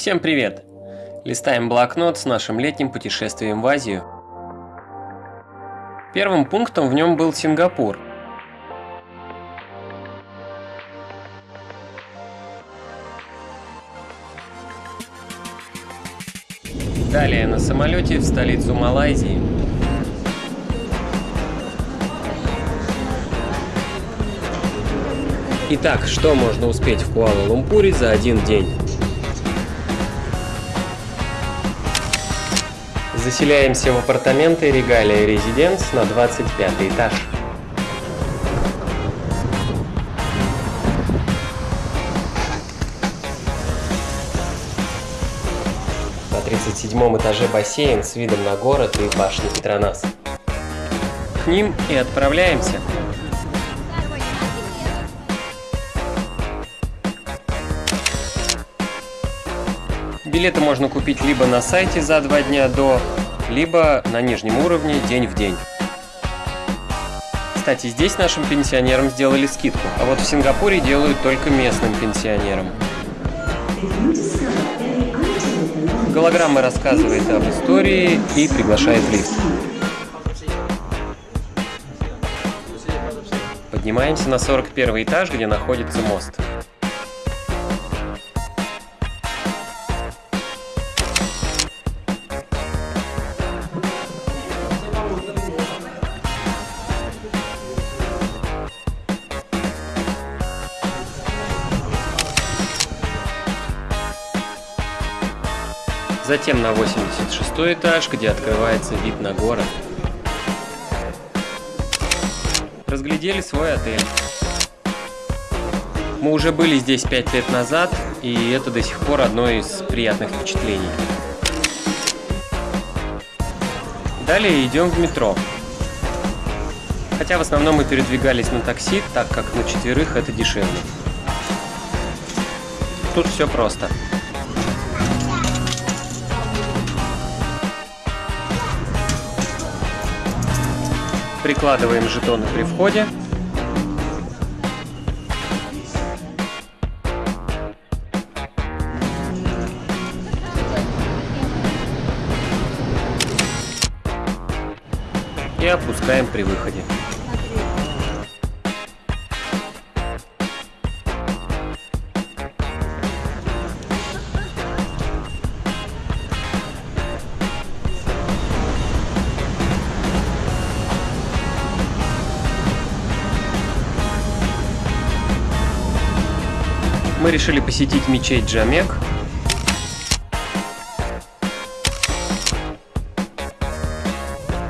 Всем привет! Листаем блокнот с нашим летним путешествием в Азию. Первым пунктом в нем был Сингапур. Далее на самолете в столицу Малайзии. Итак, что можно успеть в Куала-Лумпуре за один день? Заселяемся в апартаменты Регалия Резиденс на 25 этаж. На 37 этаже бассейн с видом на город и башню Петронас. К ним и отправляемся. Билеты можно купить либо на сайте за два дня до, либо на нижнем уровне день в день. Кстати, здесь нашим пенсионерам сделали скидку, а вот в Сингапуре делают только местным пенсионерам. Голограмма рассказывает об истории и приглашает в лифт. Поднимаемся на 41 этаж, где находится мост. Затем на 86 этаж, где открывается вид на город. Разглядели свой отель. Мы уже были здесь 5 лет назад, и это до сих пор одно из приятных впечатлений. Далее идем в метро. Хотя в основном мы передвигались на такси, так как на четверых это дешевле. Тут все просто. Прикладываем жетоны при входе. И опускаем при выходе. Мы решили посетить мечеть Джамек.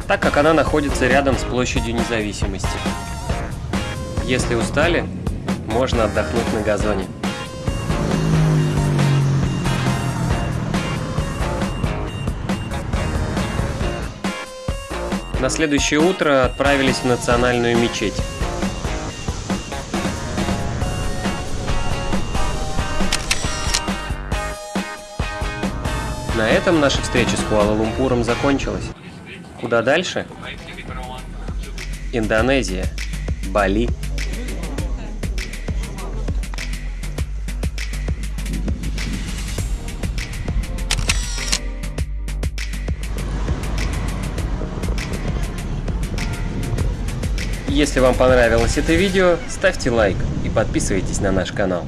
Так как она находится рядом с площадью независимости. Если устали, можно отдохнуть на газоне. На следующее утро отправились в национальную мечеть. На этом наша встреча с Куала-Лумпуром закончилась. Куда дальше? Индонезия. Бали. Если вам понравилось это видео, ставьте лайк и подписывайтесь на наш канал.